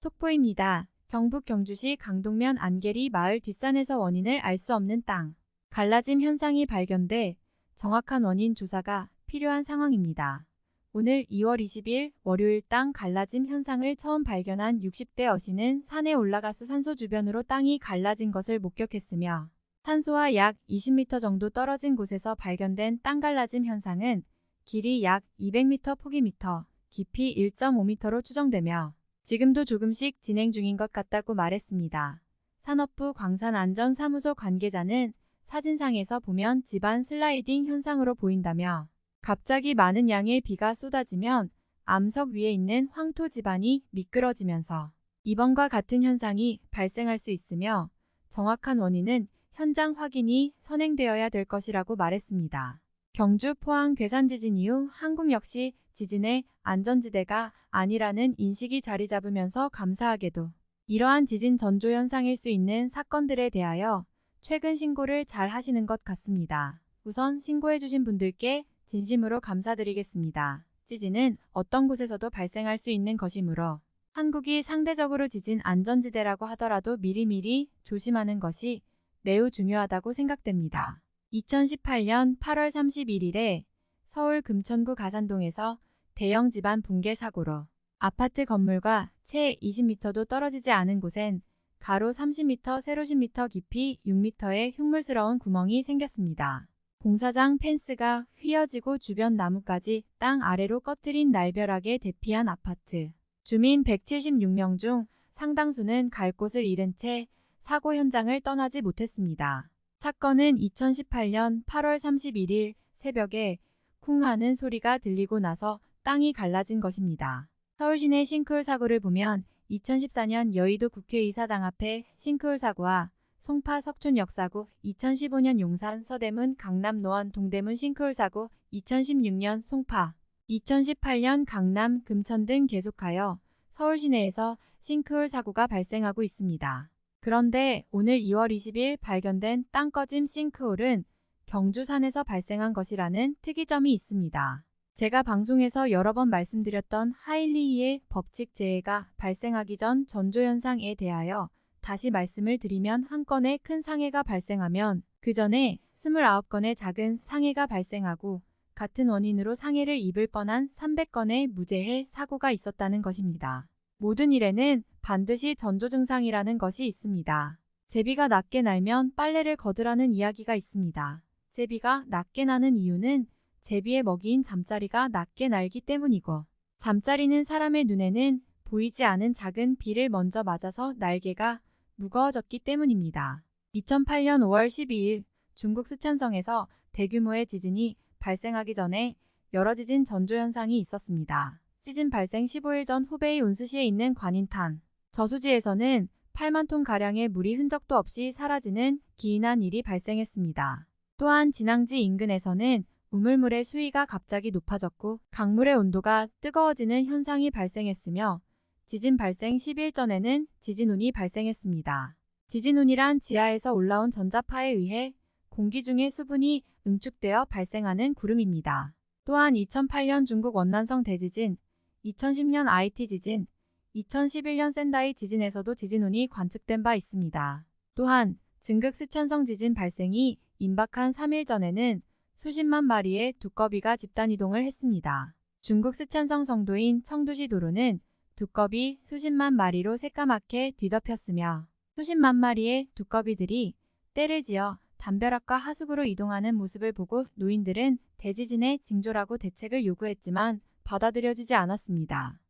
속보입니다. 경북 경주시 강동면 안계리 마을 뒷산에서 원인을 알 수 없는 땅. 갈라짐 현상이 발견돼 정확한 원인 조사가 필요한 상황입니다. 오늘 2월 20일 월요일 땅 갈라짐 현상을 처음 발견한 60대 어신은 산에 올라가서 산소 주변으로 땅이 갈라진 것을 목격했으며 산소와 약 20m 정도 떨어진 곳에서 발견된 땅 갈라짐 현상은 길이 약 200m 폭이 미터, 깊이 1.5m로 추정되며 지금도 조금씩 진행 중인 것 같다고 말했습니다. 산업부 광산안전사무소 관계자는 사진상에서 보면 집안 슬라이딩 현상으로 보인다며 갑자기 많은 양의 비가 쏟아지면 암석 위에 있는 황토 지반이 미끄러지면서 이번과 같은 현상이 발생할 수 있으며 정확한 원인은 현장 확인이 선행되어야 될 것이라고 말했습니다. 경주 포항 괴산 지진 이후 한국 역시 지진의 안전지대가 아니라는 인식이 자리 잡으면서 감사하게도 이러한 지진 전조 현상일 수 있는 사건들에 대하여 최근 신고를 잘 하시는 것 같습니다. 우선 신고해 주신 분들께 진심으로 감사드리겠습니다. 지진은 어떤 곳에서도 발생할 수 있는 것이므로 한국이 상대적으로 지진 안전지대라고 하더라도 미리미리 조심하는 것이 매우 중요하다고 생각됩니다. 2018년 8월 31일에 서울 금천구 가산동에서 대형 집안 붕괴 사고로 아파트 건물과 채 20m도 떨어지지 않은 곳엔 가로 30m, 세로 10m 깊이 6m의 흉물스러운 구멍이 생겼습니다. 공사장 펜스가 휘어지고 주변 나무까지 땅 아래로 꺼뜨린 날벼락에 대피한 아파트. 주민 176명 중 상당수는 갈 곳을 잃은 채 사고 현장을 떠나지 못했습니다. 사건은 2018년 8월 31일 새벽에 쿵 하는 소리가 들리고 나서 땅이 갈라진 것입니다. 서울시내 싱크홀 사고를 보면 2014년 여의도 국회의사당 앞에 싱크홀 사고와 송파 석촌 역 사고, 2015년 용산 서대문 강남 노원 동대문 싱크홀 사고, 2016년 송파, 2018년 강남 금천 등 계속하여 서울 시내에서 싱크홀 사고가 발생하고 있습니다. 그런데 오늘 2월 20일 발견된 땅 꺼짐 싱크홀은 경주산에서 발생한 것이라는 특이점이 있습니다. 제가 방송에서 여러 번 말씀드렸던 하일리히의 법칙 재해가 발생하기 전 전조현상에 대하여 다시 말씀을 드리면 한 건의 큰 상해가 발생하면 그 전에 29건의 작은 상해가 발생하고 같은 원인으로 상해를 입을 뻔한 300건의 무죄해 사고가 있었다는 것입니다. 모든 일에는 반드시 전조 증상이라는 것이 있습니다. 제비가 낮게 날면 빨래를 거두라는 이야기가 있습니다. 제비가 낮게 나는 이유는 제비의 먹이인 잠자리가 낮게 날기 때문이고 잠자리는 사람의 눈에는 보이지 않은 작은 비를 먼저 맞아서 날개가 무거워졌기 때문입니다. 2008년 5월 12일 중국 스촨성에서 대규모의 지진이 발생하기 전에 여러 지진 전조 현상이 있었습니다. 지진 발생 15일 전 후베이 온스시에 있는 관인탄 저수지에서는 8만 톤가량의 물이 흔적도 없이 사라지는 기인한 일이 발생했습니다. 또한 진앙지 인근에서는 우물물의 수위가 갑자기 높아졌고 강물의 온도가 뜨거워지는 현상이 발생했으며 지진 발생 10일 전에는 지진운이 발생했습니다. 지진운이란 지하에서 올라온 전자파에 의해 공기 중의 수분이 응축되어 발생하는 구름입니다. 또한 2008년 중국 원난성 대지진, 2010년 IT 지진, 2011년 센다이 지진에서도 지진운이 관측된 바 있습니다. 또한 증극 스천성 지진 발생이 임박한 3일 전에는 수십만 마리의 두꺼비가 집단이동을 했습니다. 중국 스촨성 성도인 청두시 도로는 두꺼비 수십만 마리로 새까맣게 뒤덮였으며 수십만 마리의 두꺼비들이 때를 지어 담벼락과 하수구로 이동하는 모습을 보고 노인들은 대지진의 징조라고 대책을 요구했지만 받아들여지지 않았습니다.